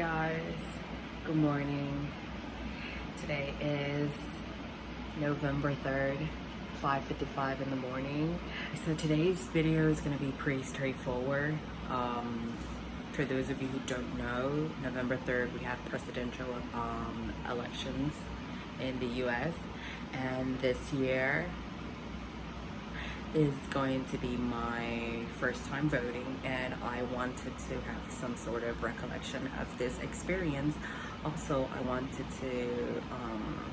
guys, good morning. Today is November 3rd, 5.55 in the morning. So today's video is going to be pretty straightforward. Um, for those of you who don't know, November 3rd we have presidential um, elections in the US and this year is going to be my first time voting and I wanted to have some sort of recollection of this experience. Also, I wanted to, um,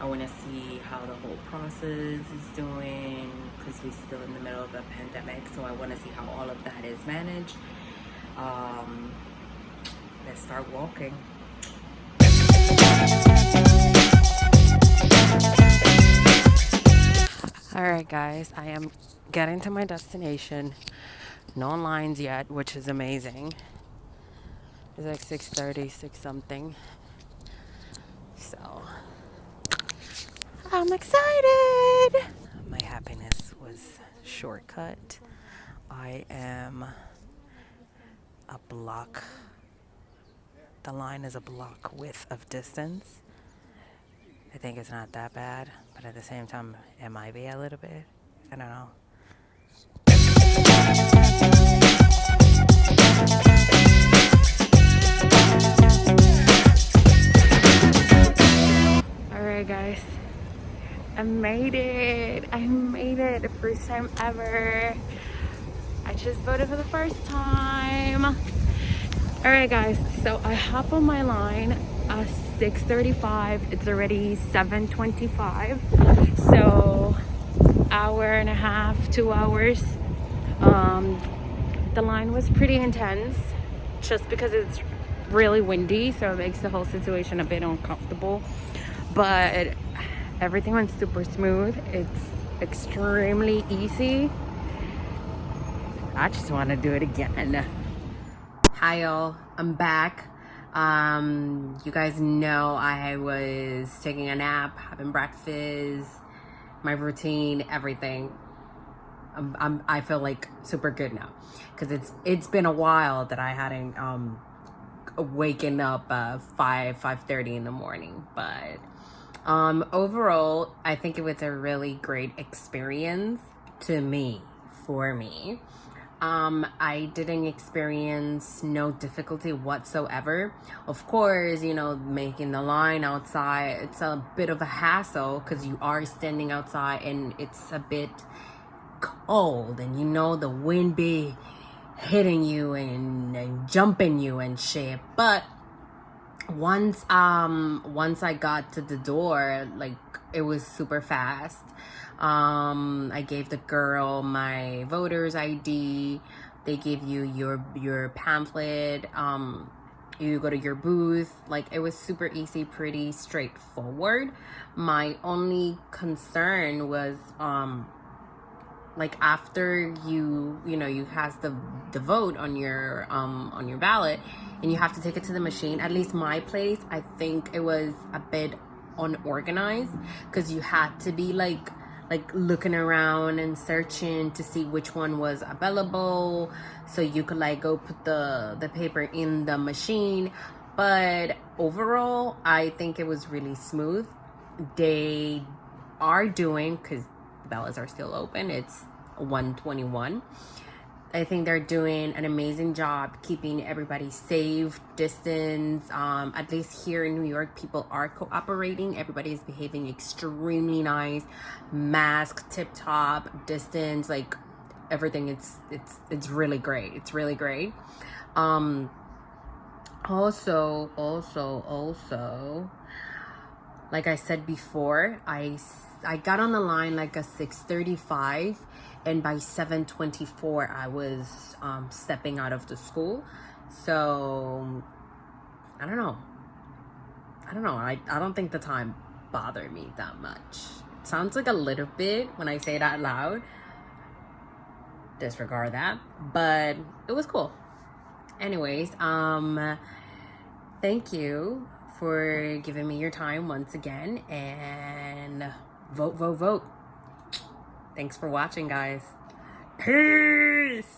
I want to see how the whole process is doing because we're still in the middle of a pandemic. So I want to see how all of that is managed. Um, let's start walking. All right guys i am getting to my destination. No lines yet which is amazing. It's like 6 30 6 something. So i'm excited! My happiness was shortcut. I am a block the line is a block width of distance I think it's not that bad, but at the same time, it might be a little bit. I don't know. Alright guys, I made it. I made it the first time ever. I just voted for the first time. Alright guys, so I hop on my line uh, 6.35 it's already 7.25 so hour and a half two hours. Um, the line was pretty intense just because it's really windy so it makes the whole situation a bit uncomfortable. But everything went super smooth. It's extremely easy. I just want to do it again. Hi y'all. I'm back um, you guys know I was taking a nap, having breakfast, my routine, everything. I'm, I'm, i feel like super good now. Because it's it's been a while that I hadn't um waken up uh 5 5:30 in the morning. But um overall I think it was a really great experience to me for me um, I didn't experience no difficulty whatsoever. Of course, you know, making the line outside, it's a bit of a hassle because you are standing outside and it's a bit cold and you know the wind be hitting you and, and jumping you and shit. But once um once I got to the door, like it was super fast. Um, I gave the girl my voter's ID. They give you your your pamphlet. Um, you go to your booth. Like it was super easy, pretty straightforward. My only concern was um like after you you know you has the the vote on your um on your ballot and you have to take it to the machine at least my place i think it was a bit unorganized because you had to be like like looking around and searching to see which one was available so you could like go put the the paper in the machine. But overall i think it was really smooth. They are doing because the ballots are still open it's 121 I think they're doing an amazing job keeping everybody safe, distance. Um, at least here in New York, people are cooperating. Everybody is behaving extremely nice. Mask, tip top, distance, like everything. It's it's it's really great. It's really great. Um, also, also, also, like I said before, I I got on the line like a 635 and by 724 i was um, stepping out of the school. So i don't know. I don't know. I, I don't think the time bothered me that much. It sounds like a little bit when i say it out loud. Disregard that but it was cool. Anyways um thank you for giving me your time once again and vote vote vote Thanks for watching, guys. Peace!